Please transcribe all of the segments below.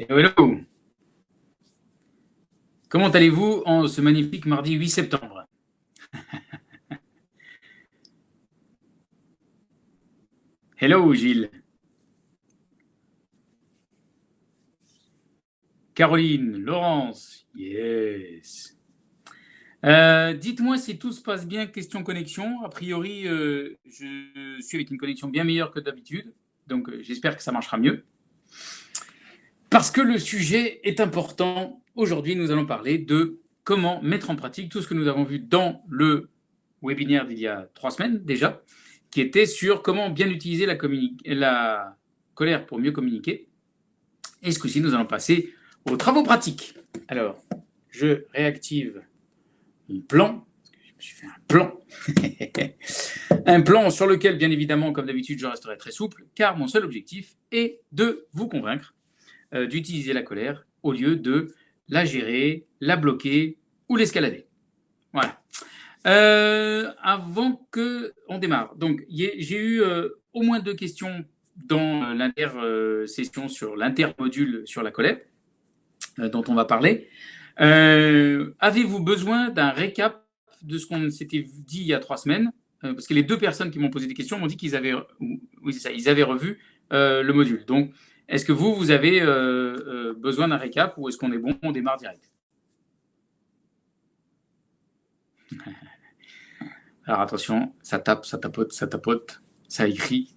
Hello Comment allez-vous en ce magnifique mardi 8 septembre? Hello Gilles Caroline, Laurence, yes euh, Dites-moi si tout se passe bien, question connexion. A priori, euh, je suis avec une connexion bien meilleure que d'habitude, donc euh, j'espère que ça marchera mieux. Parce que le sujet est important, aujourd'hui nous allons parler de comment mettre en pratique tout ce que nous avons vu dans le webinaire d'il y a trois semaines déjà, qui était sur comment bien utiliser la, colère pour mieux communiquer. Et ce coup-ci, nous allons passer aux travaux pratiques. Alors, je réactive mon plan. Je me suis fait un plan. un plan sur lequel, bien évidemment, comme d'habitude, je resterai très souple, car mon seul objectif est de vous convaincre euh, d'utiliser la colère au lieu de la gérer, la bloquer ou l'escalader. Voilà. Euh, avant que on démarre, donc j'ai eu euh, au moins deux questions dans l'inter-session sur l'inter-module sur la colère, dont on va parler. Avez-vous besoin d'un récap de ce qu'on s'était dit il y a trois semaines? Parce que les deux personnes qui m'ont posé des questions m'ont dit qu'ils avaient, oui, avaient revu le module. Donc, est-ce que vous, vous avez besoin d'un récap ou est-ce qu'on est bon, on démarre direct Alors attention, ça tape, ça tapote, ça tapote, ça écrit.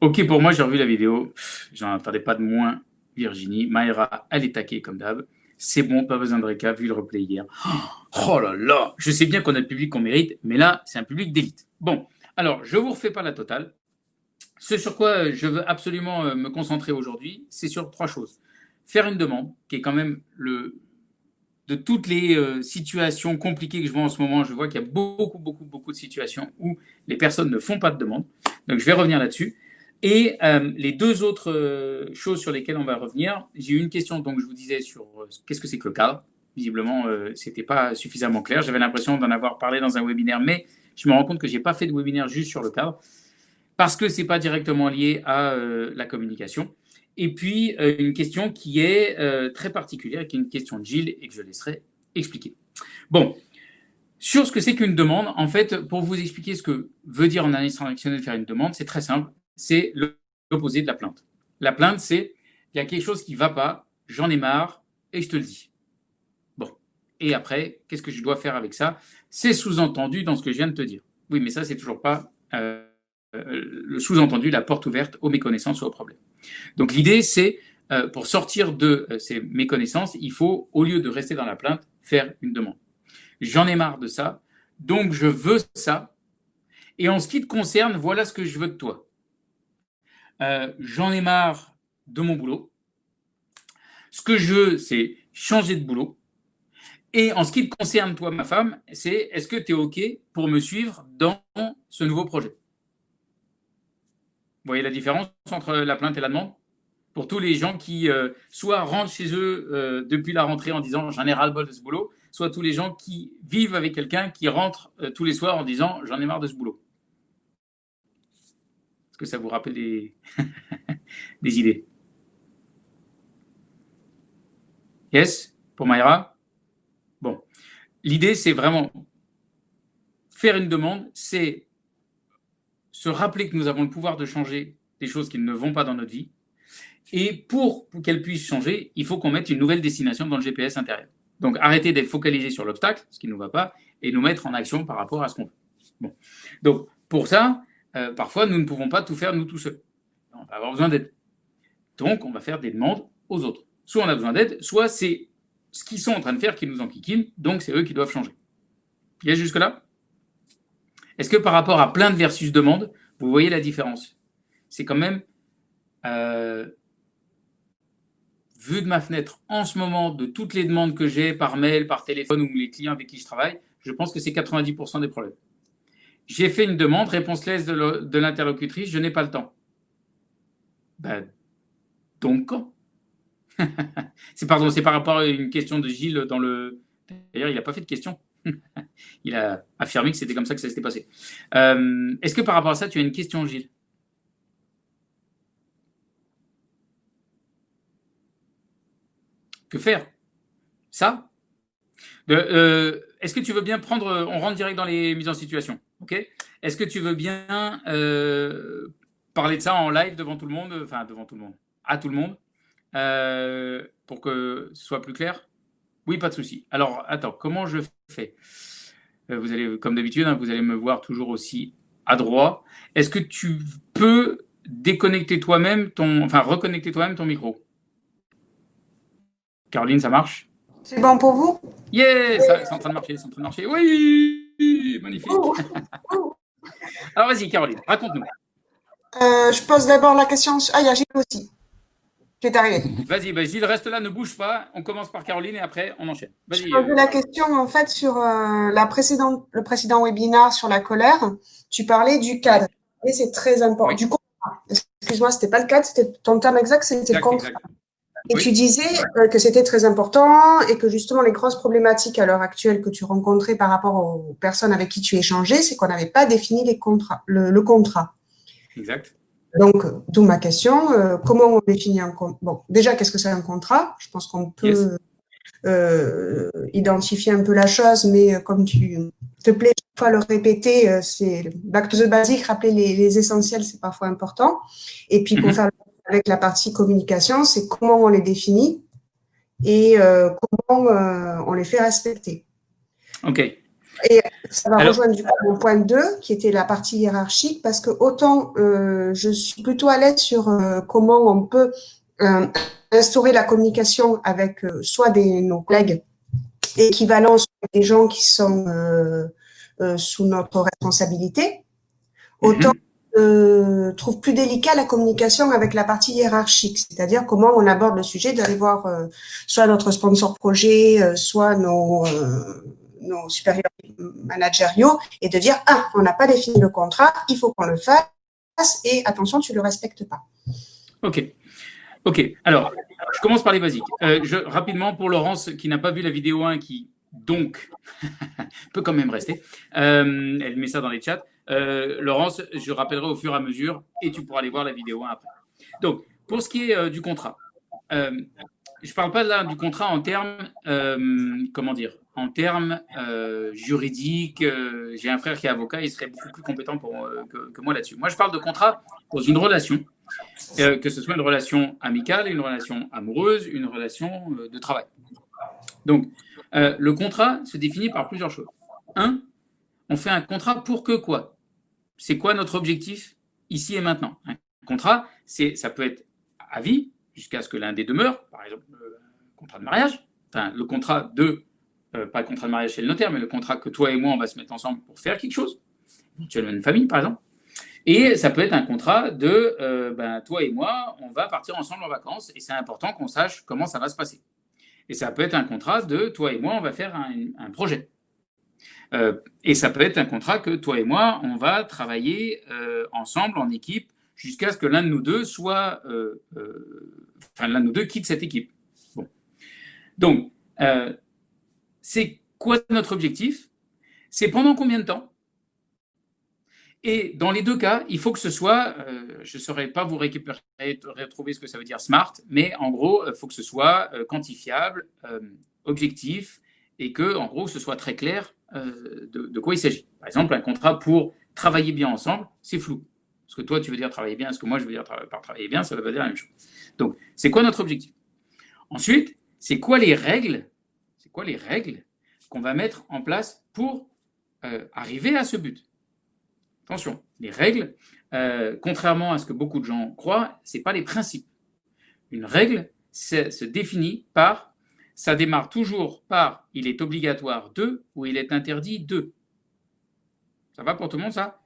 Ok, pour moi, j'ai revu la vidéo. J'en attendais pas de moins. Virginie, Maïra, elle est taquée comme d'hab. C'est bon, pas besoin de récap, vu le replay hier. Oh là là, je sais bien qu'on a le public qu'on mérite, mais là, c'est un public d'élite. Bon, alors, je vous refais pas la totale. Ce sur quoi je veux absolument euh, me concentrer aujourd'hui, c'est sur trois choses. Faire une demande, qui est quand même le, de toutes les euh, situations compliquées que je vois en ce moment, je vois qu'il y a beaucoup, beaucoup, beaucoup de situations où les personnes ne font pas de demande. Donc, je vais revenir là-dessus. Et euh, les deux autres euh, choses sur lesquelles on va revenir, j'ai eu une question, donc je vous disais, sur euh, qu'est-ce que c'est que le cadre. Visiblement, ce n'était pas suffisamment clair. J'avais l'impression d'en avoir parlé dans un webinaire, mais je me rends compte que je n'ai pas fait de webinaire juste sur le cadre, parce que ce n'est pas directement lié à la communication. Et puis, une question qui est très particulière, qui est une question de Gilles, et que je laisserai expliquer. Bon, sur ce que c'est qu'une demande, en fait, pour vous expliquer ce que veut dire en analyse transactionnelle faire une demande, c'est très simple c'est l'opposé de la plainte. La plainte, c'est il y a quelque chose qui ne va pas, j'en ai marre et je te le dis. Et après, qu'est-ce que je dois faire avec ça? C'est sous-entendu dans ce que je viens de te dire. Oui, mais ça, c'est toujours pas euh, le sous-entendu, la porte ouverte aux méconnaissances ou aux problèmes. Donc l'idée, c'est euh, pour sortir de euh, ces méconnaissances, il faut, au lieu de rester dans la plainte, faire une demande. J'en ai marre de ça, donc je veux ça. Et en ce qui te concerne, voilà ce que je veux de toi. Euh, j'en ai marre de mon boulot. Ce que je veux, c'est changer de boulot. Et en ce qui te concerne, toi, ma femme, c'est est-ce que tu es OK pour me suivre dans ce nouveau projet? Vous voyez la différence entre la plainte et la demande? Pour tous les gens qui euh, soit rentrent chez eux euh, depuis la rentrée en disant j'en ai ras-le-bol de ce boulot, soit tous les gens qui vivent avec quelqu'un qui rentre tous les soirs en disant j'en ai marre de ce boulot. Que ça vous rappelle des, des idées? Yes? Pour Mayra? L'idée, c'est vraiment faire une demande, c'est se rappeler que nous avons le pouvoir de changer des choses qui ne vont pas dans notre vie. Et pour qu'elles puissent changer, il faut qu'on mette une nouvelle destination dans le GPS intérieur. Donc, arrêter d'être focalisé sur l'obstacle, ce qui ne nous va pas, et nous mettre en action par rapport à ce qu'on veut. Bon. Donc, pour ça, euh, parfois, nous ne pouvons pas tout faire nous tout seuls. On va avoir besoin d'aide. Donc, on va faire des demandes aux autres. Soit on a besoin d'aide, soit c'est ce qu'ils sont en train de faire qui nous enquiquine, donc c'est eux qui doivent changer. A jusque-là? Est-ce que par rapport à plainte versus demande, vous voyez la différence? C'est quand même, euh, vu de ma fenêtre, en ce moment, de toutes les demandes que j'ai par mail, par téléphone ou les clients avec qui je travaille, je pense que c'est 90% des problèmes. J'ai fait une demande, réponse laisse de l'interlocutrice, je n'ai pas le temps. Ben, donc quand? c'est pardon, c'est par rapport à une question de Gilles dans le. D'ailleurs, il n'a pas fait de question. il a affirmé que c'était comme ça que ça s'était passé. Euh, est-ce que par rapport à ça, tu as une question, Gilles? Que faire? Ça? Euh, est-ce que tu veux bien prendre. On rentre direct dans les mises en situation. Est-ce que tu veux bien euh, parler de ça en live devant tout le monde Enfin, devant tout le monde. À tout le monde? Euh, Pour que ce soit plus clair Oui, pas de souci. Alors, attends, comment je fais? Vous allez, comme d'habitude, hein, vous allez me voir toujours aussi à droite. Est-ce que tu peux déconnecter toi-même ton, enfin reconnecter toi-même ton micro? Caroline, ça marche? C'est bon pour vous? Yeah, c'est en train de marcher, c'est en train de marcher. Oui, magnifique. Alors vas-y, Caroline, raconte-nous. Euh, je pose d'abord la question. Ah, il y a Gilles aussi. Qui est arrivé. Vas-y, bah, Gilles, reste là, ne bouge pas. On commence par Caroline et après, on enchaîne. Je posais la question, en fait, sur euh, la précédente, le précédent webinaire sur la colère. Tu parlais du cadre. Et c'est très important. Du contrat. Excuse-moi, c'était pas le cadre, c'était ton terme exact, c'était le contrat. Et tu disais euh, que c'était très important et que justement les grosses problématiques à l'heure actuelle que tu rencontrais par rapport aux personnes avec qui tu échangeais, c'est qu'on n'avait pas défini les contrats, le, contrat. Exact. Donc, d'où ma question, euh, comment on définit un contrat Bon, déjà, qu'est-ce que c'est un contrat? Je pense qu'on peut euh, identifier un peu la chose, mais comme tu te plais fois le répéter, c'est back to the basic, rappeler les, essentiels, c'est parfois important. Et puis, pour mhm. faire avec la partie communication, c'est comment on les définit et euh, comment euh, on les fait respecter. OK. Et ça va rejoindre du coup mon point 2, qui était la partie hiérarchique, parce que autant euh, je suis plutôt à l'aise sur comment on peut instaurer la communication avec soit des, nos collègues équivalents, soit des gens qui sont sous notre responsabilité, autant mm-hmm euh, trouve plus délicat la communication avec la partie hiérarchique, c'est-à-dire comment on aborde le sujet, d'aller voir euh, soit notre sponsor projet, euh, soit nos, euh, nos supérieurs managériaux, et de dire, ah, on n'a pas défini le contrat, il faut qu'on le fasse, et attention, tu ne le respectes pas. Ok. Ok, alors, je commence par les basiques. je, rapidement, pour Laurence, qui n'a pas vu la vidéo 1, qui donc peut quand même rester, elle met ça dans les chats. Euh, Laurence, je rappellerai au fur et à mesure et tu pourras aller voir la vidéo après. Donc, pour ce qui est euh, du contrat, euh, je ne parle pas là du contrat en termes, comment dire, en termes juridiques. J'ai un frère qui est avocat, il serait beaucoup plus compétent pour, que, moi là-dessus. Moi, je parle de contrat dans une relation, que ce soit une relation amicale, une relation amoureuse, une relation de travail. Donc, le contrat se définit par plusieurs choses. Un, on fait un contrat pour que quoi? C'est quoi notre objectif ici et maintenant? Un contrat, ça peut être à vie, jusqu'à ce que l'un des deux meure, par exemple le contrat de mariage, enfin le contrat de, euh, pas le contrat de mariage chez le notaire, mais le contrat que toi et moi on va se mettre ensemble pour faire quelque chose, éventuellement une famille par exemple. Et ça peut être un contrat de, euh, ben, toi et moi, on va partir ensemble en vacances et c'est important qu'on sache comment ça va se passer. Et ça peut être un contrat de, toi et moi, on va faire un projet. Euh, et ça peut être un contrat que toi et moi, on va travailler ensemble en équipe jusqu'à ce que l'un de nous deux soit, enfin l'un de nous deux quitte cette équipe. Donc, c'est quoi notre objectif? C'est pendant combien de temps? Et dans les deux cas, il faut que ce soit, je ne saurais pas vous récupérer, retrouver ce que ça veut dire smart, mais en gros, il faut que ce soit quantifiable, objectif, et que, en gros, ce soit très clair euh, de, quoi il s'agit. Par exemple, un contrat pour travailler bien ensemble, c'est flou. Ce que toi, tu veux dire travailler bien, ce que moi, je veux dire par travailler bien, ça ne veut pas dire la même chose. Donc, c'est quoi notre objectif? Ensuite, c'est quoi les règles quoi les règles qu'on va mettre en place pour euh, arriver à ce but? Attention, les règles, euh, contrairement à ce que beaucoup de gens croient, ce pas les principes. Une règle se définit par ça démarre toujours par il est obligatoire de ou il est interdit de. Ça va pour tout le monde, ça?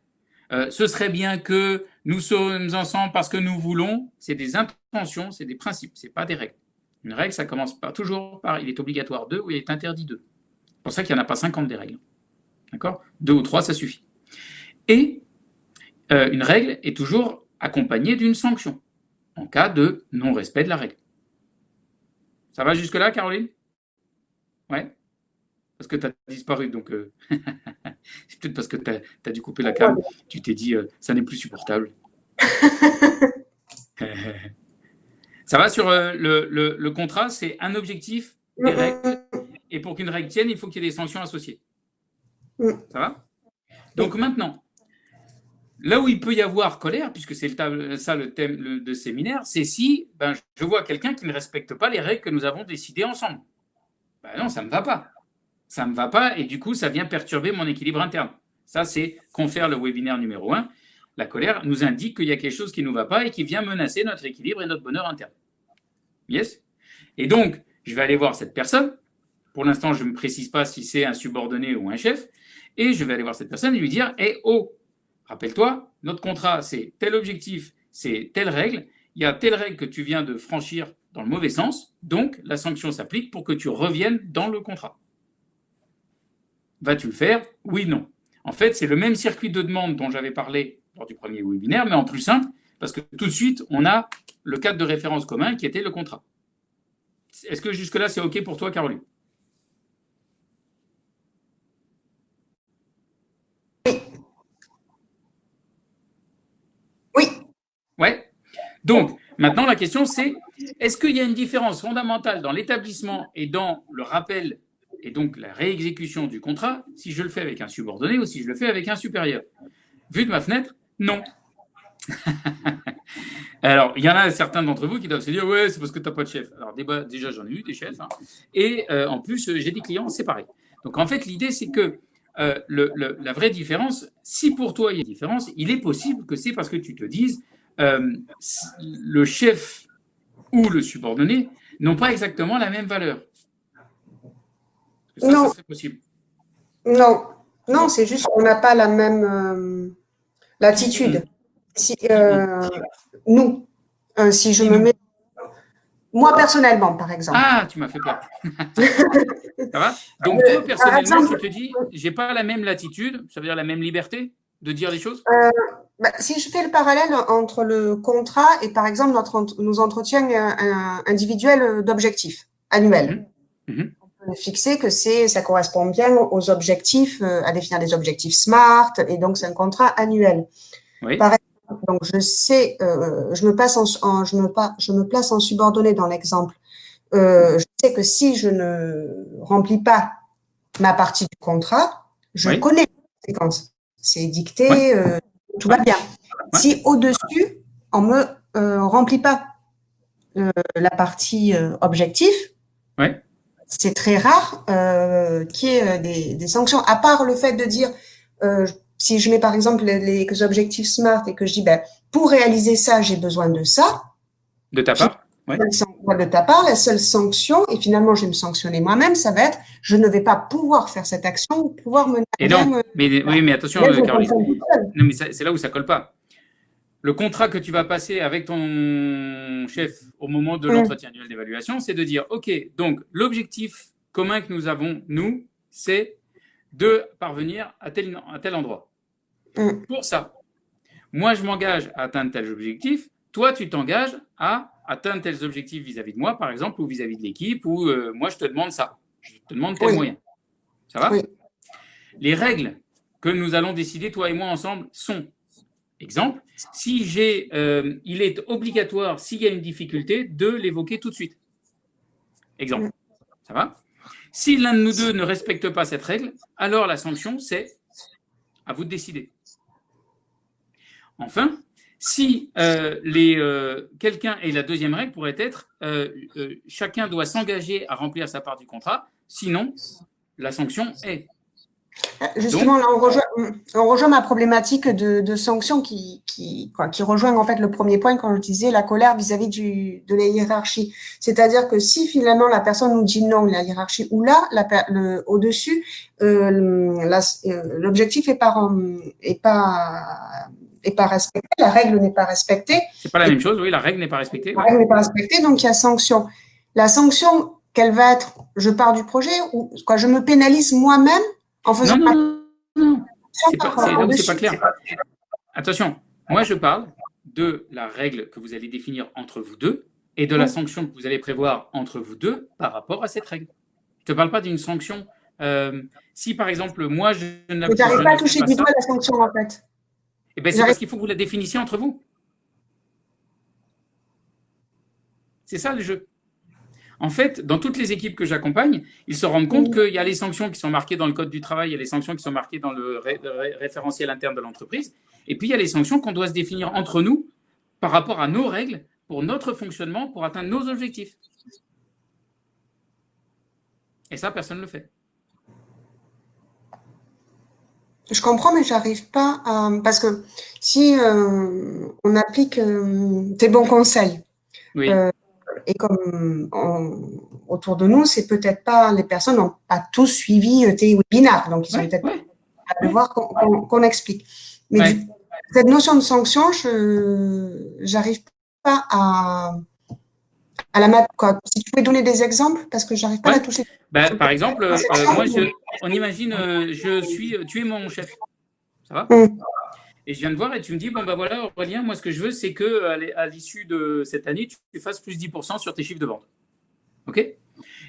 Euh, Ce serait bien que nous sommes ensemble parce que nous voulons. C'est des intentions, c'est des principes, c'est pas des règles. Une règle, ça commence pas toujours par il est obligatoire de ou il est interdit de. C'est pour ça qu'il n'y en a pas 50 des règles. D'accord? Deux ou trois, ça suffit. Et euh, une règle est toujours accompagnée d'une sanction en cas de non-respect de la règle. Ça va jusque-là, Caroline? Ouais? Parce que tu as disparu, donc euh, c'est peut-être parce que tu as, dû couper la cam. Tu t'es dit, euh, ça n'est plus supportable. Ça va sur euh, le, le, contrat, c'est un objectif, des règles. Et pour qu'une règle tienne, il faut qu'il y ait des sanctions associées. Ça va? Donc maintenant, là où il peut y avoir colère, puisque c'est ça le thème de séminaire, c'est si ben, je vois quelqu'un qui ne respecte pas les règles que nous avons décidées ensemble. Ben non, ça ne me va pas. Ça ne me va pas et du coup, ça vient perturber mon équilibre interne. Ça, c'est confère le webinaire numéro 1. La colère nous indique qu'il y a quelque chose qui ne nous va pas et qui vient menacer notre équilibre et notre bonheur interne. Yes? Et donc, je vais aller voir cette personne. Pour l'instant, je ne me précise pas si c'est un subordonné ou un chef. Et je vais aller voir cette personne et lui dire Eh oh, rappelle-toi, notre contrat, c'est tel objectif, c'est telle règle. Il y a telle règle que tu viens de franchir dans le mauvais sens. Donc, la sanction s'applique pour que tu reviennes dans le contrat. Vas-tu le faire? Oui, non. En fait, c'est le même circuit de demande dont j'avais parlé lors du premier webinaire, mais en plus simple, parce que tout de suite, on a le cadre de référence commun qui était le contrat. Est-ce que jusque-là, c'est OK pour toi, Caroline? Ouais. Donc, maintenant, la question, c'est est-ce qu'il y a une différence fondamentale dans l'établissement et dans le rappel et donc la réexécution du contrat si je le fais avec un subordonné ou si je le fais avec un supérieur? Vu de ma fenêtre, non. Alors, il y en a certains d'entre vous qui doivent se dire Ouais, c'est parce que tu n'as pas de chef. Alors, déjà, j'en ai eu des chefs. Hein. Et euh, en plus, j'ai des clients séparés. Donc, en fait, l'idée, c'est que euh, la vraie différence, si pour toi il y a une différence, il est possible que c'est parce que tu te dises euh, le chef ou le subordonné n'ont pas exactement la même valeur. non. possible. Non, non, c'est juste qu'on n'a pas la même euh, latitude. Si, euh, nous, si je me mets moi, personnellement, par exemple. Ah, tu m'as fait peur. ça va? Donc, toi, personnellement, tu te dis, j'ai pas la même latitude, ça veut dire la même liberté de dire les choses? Euh, bah, Si je fais le parallèle entre le contrat et par exemple notre, nos entretiens euh, individuels d'objectifs annuels. Mhm. Mhm. Fixer que c'est, ça correspond bien aux objectifs, euh, à définir des objectifs SMART, et donc c'est un contrat annuel. Oui. donc je sais, je me passe en, je me je me place en subordonné dans l'exemple. je sais que si je ne remplis pas ma partie du contrat, je connais les conséquences c'est dicté, euh, tout va bien. Si au-dessus, on ne me euh, remplit pas euh, la partie objectif, c'est très rare qu'il y ait des, sanctions, à part le fait de dire, si je mets par exemple les, objectifs SMART et que je dis, ben, pour réaliser ça, j'ai besoin de ça. De ta part de ta part, la seule sanction, et finalement je vais me sanctionner moi-même, ça va être je ne vais pas pouvoir faire cette action ou pouvoir mener. Et non, mais, oui, mais attention, Caroline. Non, mais c'est là où ça colle pas. Le contrat que tu vas passer avec ton chef au moment de l'entretien annuel d'évaluation, c'est de dire OK, donc l'objectif commun que nous avons, nous, c'est de parvenir à tel, à tel endroit. Mm. Pour ça, moi, je m'engage à atteindre tel objectif. Toi, tu t'engages à atteindre tels objectifs vis-à-vis de moi, par exemple, ou vis-à-vis de l'équipe, ou euh, moi, je te demande ça. Je te demande tel moyen. Ça va? Les règles que nous allons décider, toi et moi, ensemble, sont, exemple, si j'ai, euh, il est obligatoire, s'il y a une difficulté, de l'évoquer tout de suite. Exemple. Ça va? Si l'un de nous deux ne respecte pas cette règle, alors la sanction, c'est à vous de décider. Enfin, si euh, euh, quelqu'un, et la deuxième règle pourrait être, euh, chacun doit s'engager à remplir sa part du contrat, sinon la sanction est. Justement, là, on rejoint, ma problématique de, sanction qui, qui, qui rejoint en fait le premier point quand je disais la colère vis-à-vis de la hiérarchie. C'est-à-dire que si finalement la personne nous dit non, la hiérarchie, ou là, au-dessus, l'objectif est pas, est pas pas respectée, la règle n'est pas respectée. C'est pas la même chose, oui, la règle n'est pas respectée. La règle n'est pas respectée, donc il y a sanction. La sanction, quelle va être Je pars du projet ou quoi Je me pénalise moi-même en faisant. Non, non, non, C'est pas, pas clair. Attention, moi je parle de la règle que vous allez définir entre vous deux et de la sanction que vous allez prévoir entre vous deux par rapport à cette règle. Je ne te parle pas d'une sanction. Euh, si par exemple, moi je n'arrive pas. pas à toucher du doigt la sanction en fait. Eh bien, c'est parce qu'il faut que vous la définissiez entre vous. C'est ça le jeu. En fait, dans toutes les équipes que j'accompagne, ils se rendent compte qu'il y a les sanctions qui sont marquées dans le code du travail, il y a les sanctions qui sont marquées dans le, référentiel interne de l'entreprise, et puis il y a les sanctions qu'on doit se définir entre nous par rapport à nos règles, pour notre fonctionnement, pour atteindre nos objectifs. Et ça, personne ne le fait. Je comprends, mais j'arrive pas à... Parce que si euh, on applique euh, tes bons conseils, euh, et comme autour de nous, c'est peut-être pas, les personnes n'ont pas tous suivi tes webinaires, donc ils sont peut-être à devoir qu'on explique. Mais cette notion de sanction, je n'arrive pas à, à la mettre. Quoi. Si tu pouvais donner des exemples, parce que j'arrive pas à la toucher. Ben, par exemple, euh, moi, on imagine, euh, je suis, tu es mon chef. Ça va? Mm. Et je viens de voir et tu me dis, bon, ben voilà, Aurélien, moi, ce que je veux, c'est que à l'issue de cette année, tu fasses plus 10% sur tes chiffres de vente. OK?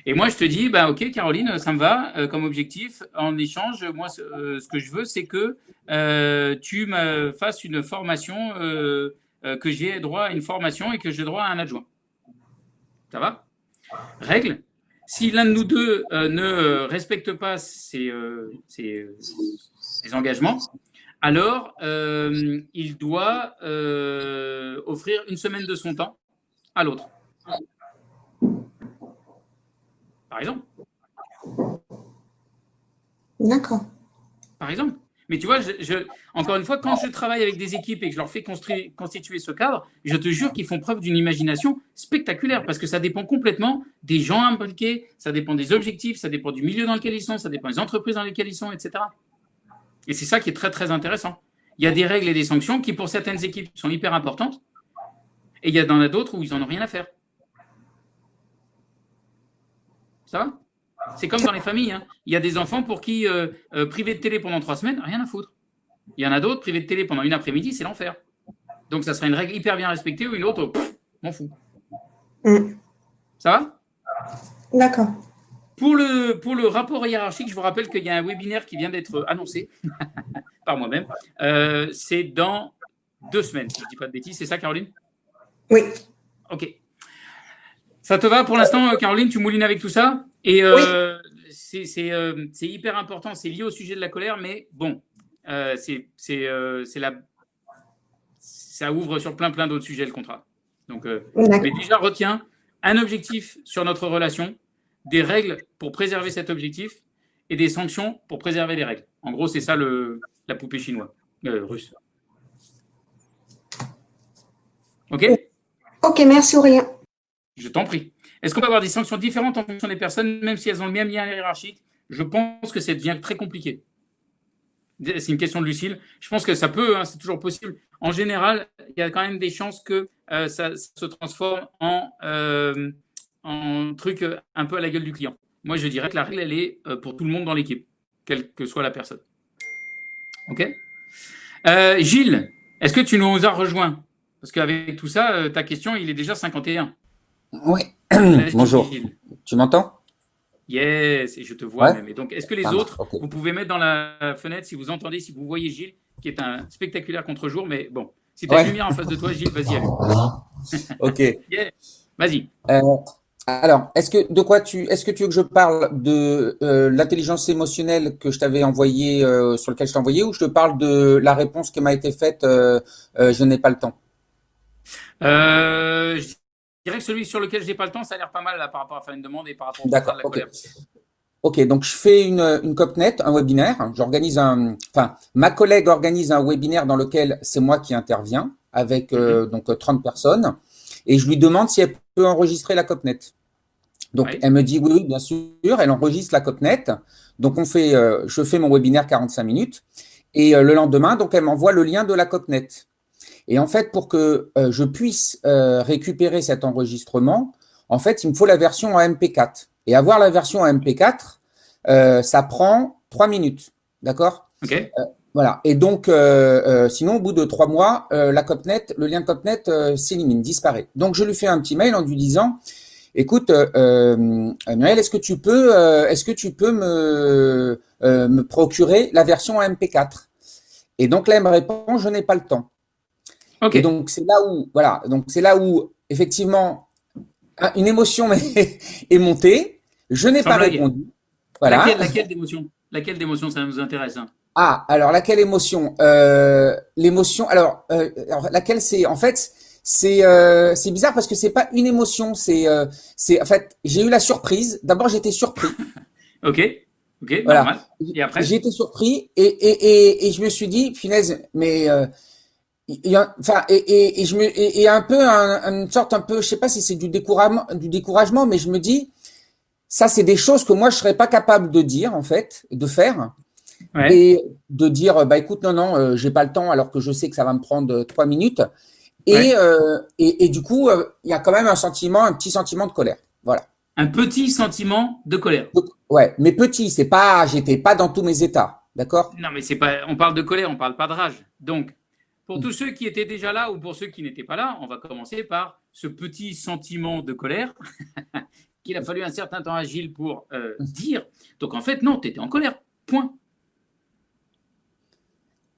Et moi, je te dis, ben, OK, Caroline, ça me va euh, comme objectif. En échange, moi, ce, que je veux, c'est que tu me fasses une formation, que j'ai droit à une formation et que j'ai droit à un adjoint. Ça va? Règle si l'un de nous deux euh, ne respecte pas ses, euh, engagements, alors euh, il doit offrir une semaine de son temps à l'autre. Par exemple. D'accord. Par exemple. Mais tu vois, je, encore une fois, quand je travaille avec des équipes et que je leur fais constituer ce cadre, je te jure qu'ils font preuve d'une imagination spectaculaire parce que ça dépend complètement des gens impliqués, ça dépend des objectifs, ça dépend du milieu dans lequel ils sont, ça dépend des entreprises dans lesquelles ils sont, etc. Et c'est ça qui est très, très intéressant. Il y a des règles et des sanctions qui, pour certaines équipes, sont hyper importantes et il y en a d'autres où ils n'en ont rien à faire. Ça va? C'est comme dans les familles. Hein. Il y a des enfants pour qui euh, euh, priver de télé pendant trois semaines, rien à foutre. Il y en a d'autres, priver de télé pendant une après-midi, c'est l'enfer. Donc ça serait une règle hyper bien respectée ou une autre, m'en fous. Mm. Ça va? D'accord. Pour le, pour le rapport hiérarchique, je vous rappelle qu'il y a un webinaire qui vient d'être annoncé par moi-même. Euh, c'est dans deux semaines, si je ne dis pas de bêtises. C'est ça, Caroline? Oui. Ok. Ça te va pour l'instant, Caroline? Tu moulines avec tout ça? Et euh, euh, c'est hyper important, c'est lié au sujet de la colère, mais bon, euh, c'est la ça ouvre sur plein plein d'autres sujets le contrat. Donc, mais déjà retiens un objectif sur notre relation, des règles pour préserver cet objectif et des sanctions pour préserver les règles. En gros, c'est ça le, la poupée chinoise, russe. Ok? Ok, merci Aurélien. Je t'en prie. Est-ce qu'on peut avoir des sanctions différentes en fonction des personnes, même si elles ont le même lien hiérarchique? Je pense que ça devient très compliqué. C'est une question de Lucille. Je pense que ça peut, hein, c'est toujours possible. En général, il y a quand même des chances que euh, ça, se transforme en, euh, en truc euh, un peu à la gueule du client. Moi, je dirais que la règle, elle est pour tout le monde dans l'équipe, quelle que soit la personne. OK? Gilles, est-ce que tu nous as rejoint? Parce qu'avec tout ça, ta question, il est déjà 51. Oui, bonjour. Tu m'entends? Yes, et je te vois même. Et donc, est-ce que les autres, vous pouvez mettre dans la fenêtre si vous entendez, si vous voyez Gilles, qui est un spectaculaire contre-jour, mais bon, si tu as une lumière en face de toi, Gilles, vas-y, ok. Vas-y. Euh, alors, est-ce que de quoi tu, est-ce que tu veux que je parle de euh, l'intelligence émotionnelle que je t'avais envoyé, euh, sur lequel je t'ai envoyé, ou je te parle de la réponse qui m'a été faite, je n'ai pas le temps? Euh, dirais que celui sur lequel je n'ai pas le temps, ça a l'air pas mal là, par rapport à faire une demande et par rapport à la colère. Ok, donc je fais une, une CopNet, un webinaire. J'organise un, enfin, ma collègue organise un webinaire dans lequel c'est moi qui interviens avec euh, mhm. donc 30 personnes et je lui demande si elle peut enregistrer la CopNet. Donc elle me dit oui, bien sûr, elle enregistre la CopNet. Donc on fait, euh, je fais mon webinaire 45 minutes et euh, le lendemain, donc elle m'envoie le lien de la CopNet. Et en fait, pour que euh, je puisse récupérer cet enregistrement, en fait, il me faut la version en MP4. Et avoir la version en MP4, euh, ça prend trois minutes. D'accord? Ok. Voilà. Et donc, sinon, au bout de trois mois, la Copnet, le lien Copnet s'élimine, disparaît. Donc, je lui fais un petit mail en lui disant, écoute, Muriel, est-ce que tu peux, est-ce que tu peux me, me procurer la version en MP4 Et donc là, elle me répond, je n'ai pas le temps. Et donc c'est là où, voilà, donc c'est là où effectivement, ah, une émotion est montée. Je n'ai pas répondu. Voilà. Laquelle, laquelle d'émotion Laquelle d'émotion Ça nous intéresse. Hein? Ah, alors laquelle émotion? Euh, L'émotion. Alors, euh, alors, laquelle c'est En fait, c'est euh, c'est bizarre parce que c'est pas une émotion. C'est euh, c'est en fait, j'ai eu la surprise. D'abord, j'étais surpris. ok. Ok. Normal. Et après? J'ai été surpris et, et, et, et, je me suis dit, finesse, mais euh, enfin, et, et, et, je me, et, un peu une sorte un peu, je sais pas si c'est du découragement, du découragement, mais je me dis, ça c'est des choses que moi je serais pas capable de dire en fait, de faire, et de dire, bah écoute, non non, euh, j'ai pas le temps, alors que je sais que ça va me prendre euh, trois minutes, et euh, et, et, du coup, euh, il y a quand même un sentiment, un petit sentiment de colère, voilà. Un petit sentiment de colère. Ouais, mais petit, c'est pas, j'étais pas dans tous mes états, d'accord? Non, mais c'est pas, on parle de colère, on parle pas de rage, donc. Pour tous ceux qui étaient déjà là ou pour ceux qui n'étaient pas là, on va commencer par ce petit sentiment de colère qu'il a fallu un certain temps à Gilles pour euh, dire. Donc en fait, non, tu étais en colère. Point.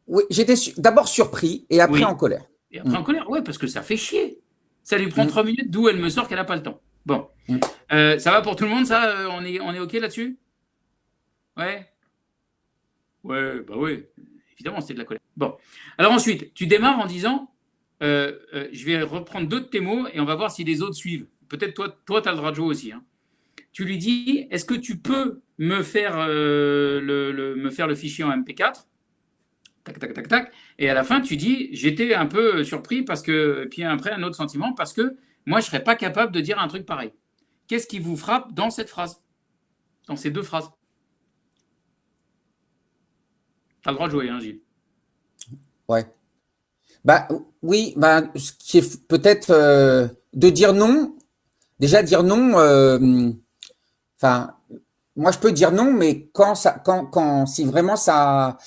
Oui, j'étais d'abord surpris et après en colère. Et après en colère, oui, parce que ça fait chier. Ça lui prend mm. trois minutes, d'où elle me sort qu'elle n'a pas le temps. Bon. Mm. Euh, ça va pour tout le monde, ça euh, on, est, on est OK là-dessus? Ouais Ouais, bah oui évidemment, c'était de la colère. Bon. Alors ensuite, tu démarres en disant euh, je vais reprendre deux de tes mots et on va voir si les autres suivent. Peut-être toi, toi, tu as le droit de jouer aussi. Hein. Tu lui dis est-ce que tu peux me faire, le, me faire le fichier en MP4 Tac, tac, tac, tac. Et à la fin, tu dis j'étais un peu surpris parce que. Puis après, un autre sentiment parce que moi, je ne serais pas capable de dire un truc pareil. Qu'est-ce qui vous frappe dans cette phrase? Dans ces deux phrases? T'as le droit de jouer, hein, Gilles. Ouais. Bah oui, bah, ce qui est peut-être euh, de dire non. Déjà dire non. Euh, enfin, moi je peux dire non, mais quand ça, quand, quand, si vraiment ça,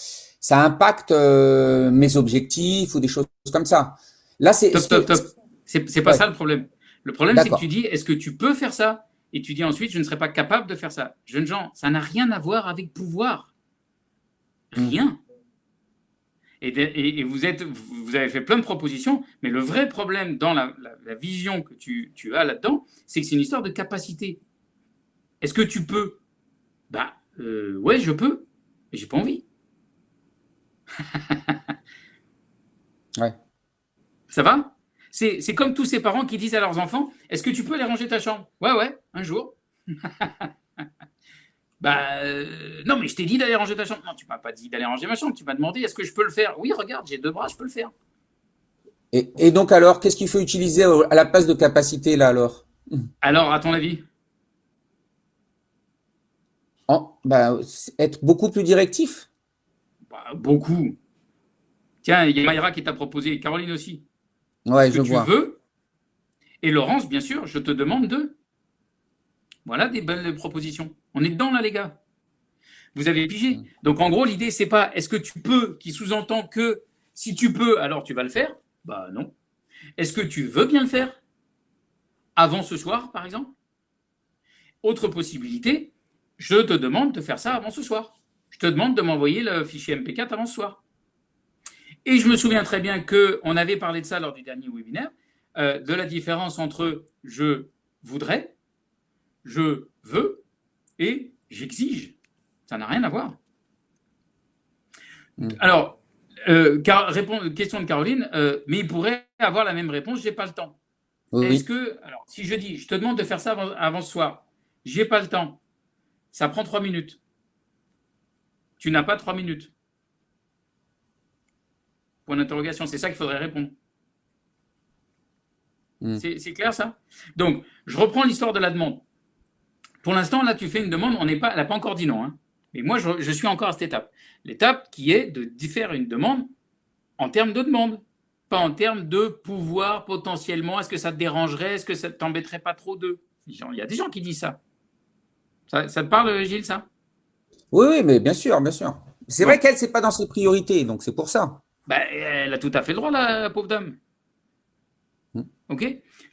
ça impacte euh, mes objectifs ou des choses comme ça. Là, c'est. Top, top, top. C'est pas ça le problème. Le problème, c'est que tu dis, est-ce que tu peux faire ça? Et tu dis ensuite, je ne serais pas capable de faire ça. Jeunes gens, ça n'a rien à voir avec pouvoir. Rien. Et, vous, êtes, vous avez fait plein de propositions, mais le vrai problème dans la, vision que tu, as là-dedans, c'est que c'est une histoire de capacité. Est-ce que tu peux? Bah, euh, ouais, je peux, mais j'ai pas envie. ouais. Ça va? C'est comme tous ces parents qui disent à leurs enfants Est-ce que tu peux aller ranger ta chambre? Ouais, ouais, un jour. Bah euh, non, mais je t'ai dit d'aller ranger ta chambre. Non, tu m'as pas dit d'aller ranger ma chambre. Tu m'as demandé est-ce que je peux le faire? Oui, regarde, j'ai deux bras, je peux le faire. Et, donc alors, qu'est-ce qu'il faut utiliser à la place de capacité là alors? Alors, à ton avis? Bah, Être beaucoup plus directif? Bah, beaucoup. Tiens, il y a Mayra qui t'a proposé, Caroline aussi. Ouais, je vois. Tu veux Et Laurence, bien sûr, je te demande de. Voilà des belles propositions. On est dedans là, les gars. Vous avez pigé. Mm. Donc en gros, l'idée, c'est pas est-ce que tu peux, qui sous-entend que si tu peux, alors tu vas le faire? Bah non. Est-ce que tu veux bien le faire? Avant ce soir, par exemple? Autre possibilité, je te demande de faire ça avant ce soir. Je te demande de m'envoyer le fichier MP4 avant ce soir. Et je me souviens très bien qu'on avait parlé de ça lors du dernier webinaire, euh, de la différence entre je voudrais, je veux et j'exige. Ça n'a rien à voir. Hmm. Alors, euh, question de Caroline, euh, mais il pourrait avoir la même réponse, j'ai pas le temps. Est-ce que, alors, si je dis, je te demande de faire ça avant, ce soir, j'ai pas le temps, ça prend trois minutes. Tu n'as pas trois minutes. Point d'interrogation, c'est ça qu'il faudrait répondre. Hmm. C'est clair ça? Donc, je reprends l'histoire de la demande. Pour l'instant, là, tu fais une demande, on n'est pas, elle n'a pas encore dit non. Hein. Mais moi, je, suis encore à cette étape. L'étape qui est de faire une demande en termes de demande, pas en termes de pouvoir potentiellement. Est-ce que ça te dérangerait Est-ce que ça ne t'embêterait pas trop d'eux Il y a des gens qui disent ça. Ça, te parle, Gilles, ça? Oui, oui, mais bien sûr, bien sûr. C'est vrai qu'elle, c'est pas dans ses priorités, donc c'est pour ça. Ben, elle a tout à fait le droit, la pauvre dame. Hmm. OK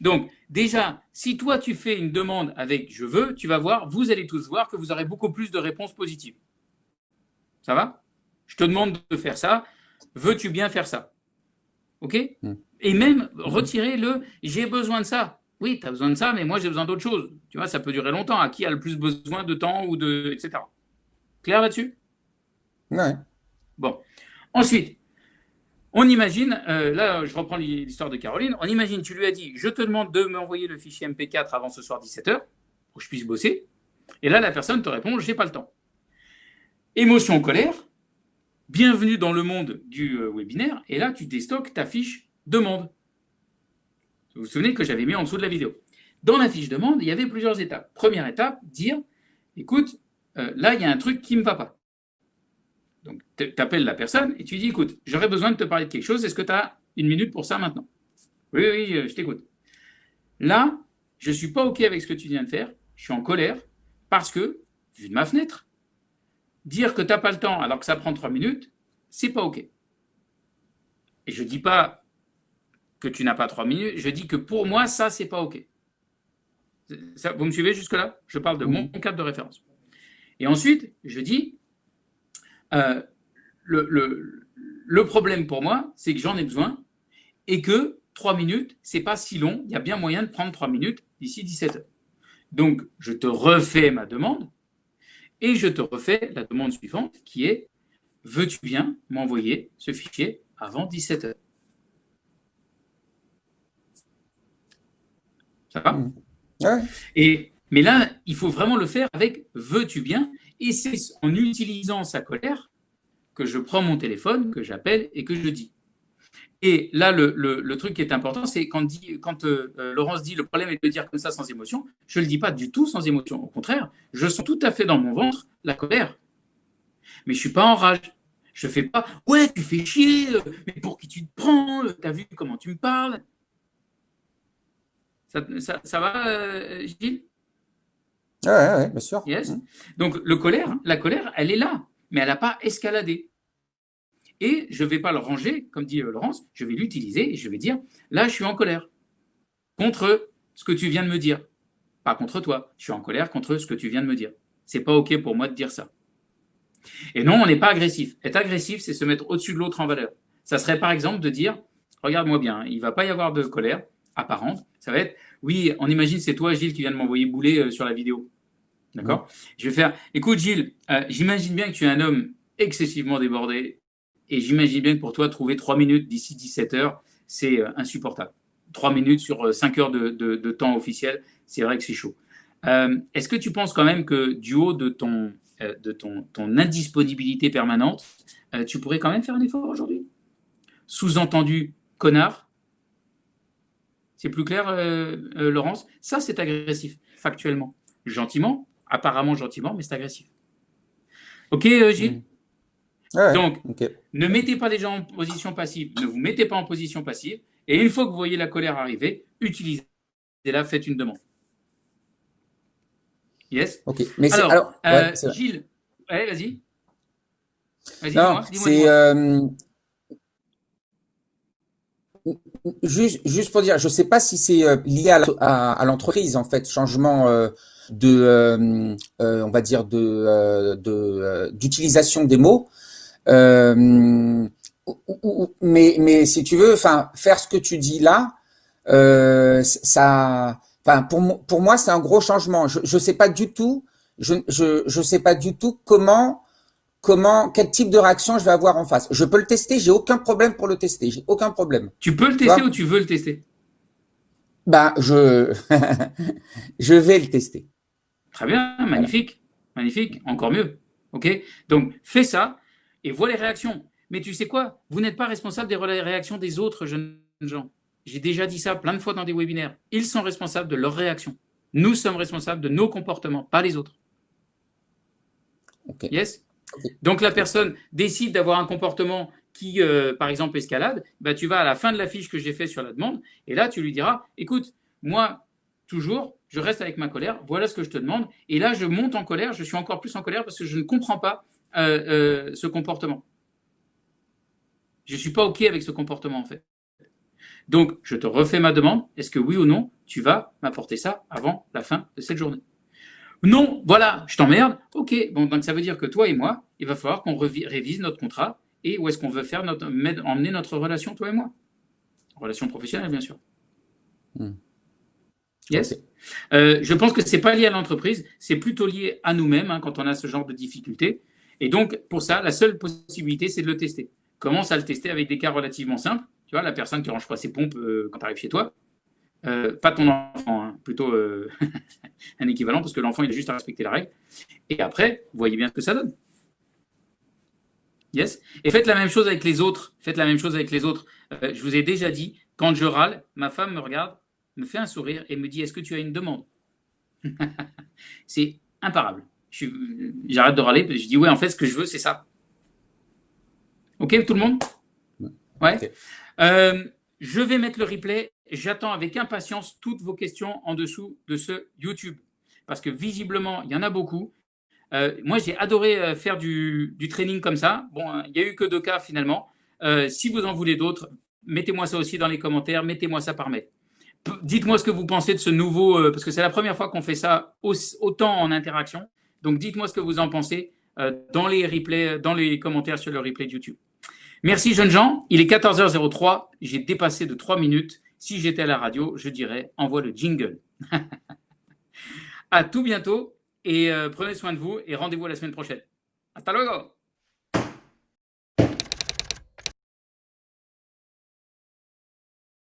Donc, déjà, si toi, tu fais une demande avec je veux, tu vas voir, vous allez tous voir que vous aurez beaucoup plus de réponses positives. Ça va? Je te demande de faire ça. Veux-tu bien faire ça? OK? Hmm. Et même retirer le j'ai besoin de ça. Oui, tu as besoin de ça, mais moi, j'ai besoin d'autre chose. Tu vois, ça peut durer longtemps. À qui a le plus besoin de temps ou de. etc. Clair là-dessus? Ouais. Bon. Ensuite, on imagine, euh, là, je reprends l'histoire de Caroline. On imagine, tu lui as dit Je te demande de m'envoyer le fichier MP4 avant ce soir 17h pour que je puisse bosser. Et là, la personne te répond J'ai pas le temps. Émotion, colère. Bienvenue dans le monde du euh, webinaire. Et là, tu déstockes ta fiche demande. Vous vous souvenez que j'avais mis en dessous de la vidéo. Dans la fiche demande, il y avait plusieurs étapes. Première étape, dire, écoute, euh, là, il y a un truc qui ne me va pas. Donc, tu appelles la personne et tu dis, écoute, j'aurais besoin de te parler de quelque chose. Est-ce que tu as une minute pour ça maintenant? Oui, oui, euh, je t'écoute. Là, je ne suis pas OK avec ce que tu viens de faire. Je suis en colère parce que, vu de ma fenêtre, dire que tu n'as pas le temps alors que ça prend trois minutes, c'est pas OK. Et je ne dis pas que tu n'as pas trois minutes. Je dis que pour moi, ça, c'est pas OK. vous me suivez jusque-là? Je parle de mon cadre de référence. Et ensuite, je dis, euh, le, le, problème pour moi, c'est que j'en ai besoin et que trois minutes, c'est pas si long. Il y a bien moyen de prendre trois minutes d'ici 17 heures. Donc, je te refais ma demande et je te refais la demande suivante qui est veux-tu bien m'envoyer ce fichier avant 17 heures? Ça va? Mmh. Et, Mais là, il faut vraiment le faire avec veux-tu bien Et c'est en utilisant sa colère que je prends mon téléphone, que j'appelle et que je dis. Et là, le, truc qui est important, c'est quand, euh, euh, Laurence dit le problème est de dire comme ça sans émotion, je ne le dis pas du tout sans émotion. Au contraire, je sens tout à fait dans mon ventre la colère. Mais je ne suis pas en rage. Je ne fais pas Ouais, tu fais chier, euh, mais pour qui tu te prends Tu as vu comment tu me parles? Ça, va, Gilles? Oui, ouais, bien sûr. Yes. Mmh. Donc, le colère, la colère, elle est là, mais elle n'a pas escaladé. Et je ne vais pas le ranger, comme dit euh, Laurence, je vais l'utiliser et je vais dire, là, je suis en colère contre ce que tu viens de me dire. Pas contre toi, je suis en colère contre ce que tu viens de me dire. C'est pas OK pour moi de dire ça. Et non, on n'est pas agressif. Être agressif, c'est se mettre au-dessus de l'autre en valeur. Ça serait par exemple de dire, regarde-moi bien, il va pas y avoir de colère, apparente, ça va être oui, on imagine c'est toi, Gilles, qui vient de m'envoyer bouler euh, sur la vidéo. D'accord? Je vais faire écoute, Gilles, euh, j'imagine bien que tu es un homme excessivement débordé et j'imagine bien que pour toi, trouver trois minutes d'ici 17 heures, c'est euh, insupportable. Trois minutes sur cinq heures de, temps officiel, c'est vrai que c'est chaud. Est-ce que tu penses quand même que du haut de ton, de ton, ton indisponibilité permanente, tu pourrais quand même faire un effort aujourd'hui? Sous-entendu, connard, c'est plus clair, euh, euh, Laurence? Ça, c'est agressif, factuellement. Gentiment, apparemment gentiment, mais c'est agressif. Ok, euh, Gilles? Mmh. Donc, ne mettez pas des gens en position passive, ne vous mettez pas en position passive, et une fois que vous voyez la colère arriver, utilisez-la, faites une demande. Yes? Ok. Mais alors, Gilles, vas-y. Vas-y, dis-moi. c'est Juste, juste pour dire, je ne sais pas si c'est euh, lié à l'entreprise, en fait, changement euh, de, euh, on va dire, de d'utilisation des mots. mais, mais si tu veux, enfin, faire ce que tu dis là, ça, enfin, pour, pour moi, c'est un gros changement. Je ne sais pas du tout, je, je, je sais pas du tout comment comment, quel type de réaction je vais avoir en face. Je peux le tester, j'ai aucun problème pour le tester, j'ai aucun problème. Tu peux le tester ou tu veux le tester? Ben, je, je vais le tester. Très bien, magnifique, magnifique, encore mieux. Ok, donc fais ça et vois les réactions. Mais tu sais quoi? Vous n'êtes pas responsable des réactions des autres jeunes gens. J'ai déjà dit ça plein de fois dans des webinaires. Ils sont responsables de leurs réactions. Nous sommes responsables de nos comportements, pas les autres. Ok. Yes? Donc la personne décide d'avoir un comportement qui, euh, par exemple, escalade, bah, tu vas à la fin de la fiche que j'ai fait sur la demande, et là, tu lui diras, écoute, moi, toujours, je reste avec ma colère, voilà ce que je te demande, et là, je monte en colère, je suis encore plus en colère parce que je ne comprends pas euh, euh, ce comportement. Je ne suis pas OK avec ce comportement, en fait. Donc, je te refais ma demande, est-ce que oui ou non, tu vas m'apporter ça avant la fin de cette journée non, voilà, je t'emmerde. Ok, bon, donc ça veut dire que toi et moi, il va falloir qu'on révise notre contrat et où est-ce qu'on veut faire notre, emmener notre relation, toi et moi. Relation professionnelle, bien sûr. Hmm. Yes. Euh, je pense que c'est pas lié à l'entreprise, c'est plutôt lié à nous-mêmes hein, quand on a ce genre de difficultés. Et donc, pour ça, la seule possibilité, c'est de le tester. Commence à le tester avec des cas relativement simples. Tu vois, la personne qui range pas ses pompes euh, quand tu arrives chez toi. Euh, pas ton enfant, hein, plutôt un équivalent, parce que l'enfant, il a juste à respecter la règle. Et après, vous voyez bien ce que ça donne. Yes. Et faites la même chose avec les autres. Faites la même chose avec les autres. je vous ai déjà dit, quand je râle, ma femme me regarde, me fait un sourire et me dit Est-ce que tu as une demande? C'est imparable. J'arrête de râler, je dis Ouais, en fait, ce que je veux, c'est ça. Ok, tout le monde? Ouais. Euh, je vais mettre le replay. J'attends avec impatience toutes vos questions en dessous de ce YouTube. Parce que visiblement, il y en a beaucoup. Euh, moi, j'ai adoré euh, faire du, training comme ça. Bon, il n'y a eu que deux cas finalement. si vous en voulez d'autres, mettez-moi ça aussi dans les commentaires. Mettez-moi ça par mail. Dites-moi ce que vous pensez de ce nouveau, euh, parce que c'est la première fois qu'on fait ça autant en interaction. Donc dites-moi ce que vous en pensez euh, dans les dans les commentaires sur le replay de YouTube. Merci jeunes gens. Il est 14h03. J'ai dépassé de 3 minutes. Si j'étais à la radio, je dirais envoie le jingle. à tout bientôt et euh, prenez soin de vous et rendez-vous la semaine prochaine. Hasta luego.